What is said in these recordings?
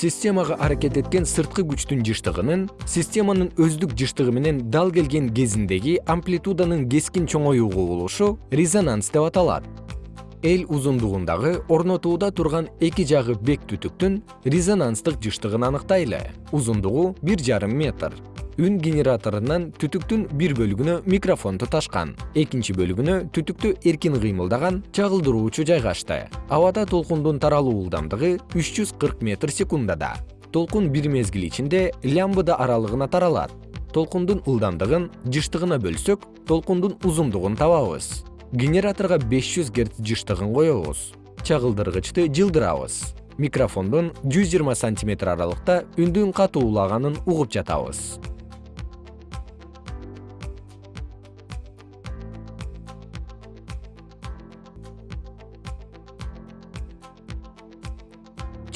системага аракет эткен сырткы күчтүн жыштыгынын системанын өздүк жыштыгы менен дал келген кезиндеги амплитуданын кескин чоңоюу кубулушу резонанс деп аталат. Эл узундугундагы орнотууда турган эки жагы бек түтүктүн резонанстык жыштыгын аныктайлы. Узундугу бир жарым метр үн генераторунан түтүктүн бир бөлүгүнө микрофон туташкан. Экинчи бөлүгүнө түтүктү эркин кыймылдаган чагылдыруучу жайгашты. Абада толкундун таралуу ылдамдыгы үч жүз кырк метр секундада. Толкун бир мезгил ичинде лямбда аралыгына таралат. Толкундун ылдамдыгын жыштыгына бөлсөк толкундун узундугун табабыз. Генераторго беш жүз герц жыштыгын коебуз. Чагылдыргычты жылдырабыз жүз жыйырма сантиметр аралыкта үндүн катуулаганын угуп жатабыз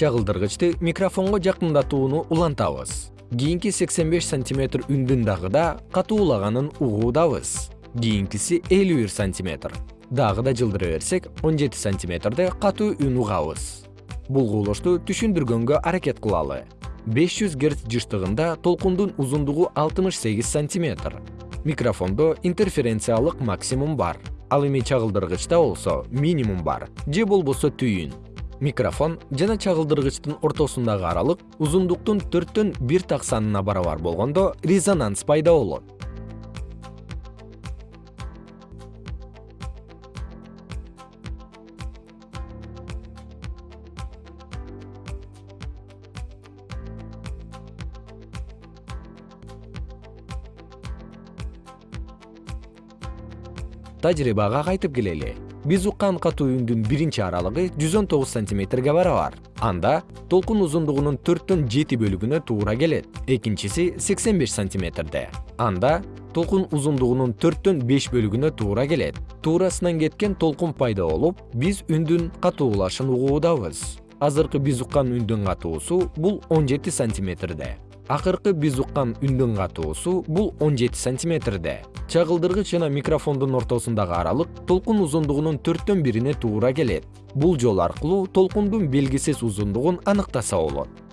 чагылдыргычты микрофонго жакындатууну улантабыз. Кийинки сексен беш сантиметр үндүн дагы да катуулаганын угуудабыз. Кийинкиси элүү бир сантиметр. Дагы да жылдыра берсек он жети сантиметрде катуу үн угабыз. Бул кубулушту түшүндүргөнгө аракет кылалы. беш жүз герц жыштыгында толкундун узундугу алтымыш сегиз сантиметр. Микрофондо интерференциялык максимум бар. Ал эми чагылдыргычта болсо минимум бар. Же болбосо түйүн микрофон жана чагылдыргычтын ортосундагы аралык узундуктун төрттөн бир так санына барабар болгондо резонанс пайда болот. Тажрыйбага кайтып келели биз уккан катуу үндүн биринчи аралыгы жүз он тогуз сантиметрге барабар. Анда толкун узундугунун төрттөн жети бөлүгүнө туура келет. Экинчиси сексен беш сантиметрде. Анда толкун узундугунун төрттөн беш бөлүгүнө туура келет. Туурасынан кеткен толкун пайда болуп биз үндүн катуулашын угуудабыз азыркы биз уккан үндүн катуусу бул он жети сантиметрде акыркы биз уккан үндүн катуусу бул он жети сантиметрде. Чагылдыргыч жана микрофондун ортосундагы аралык толкун узундугунун төрттөн бирине туура келет. Бул жол аркылуу толкундун белгисиз узундугун аныктаса болот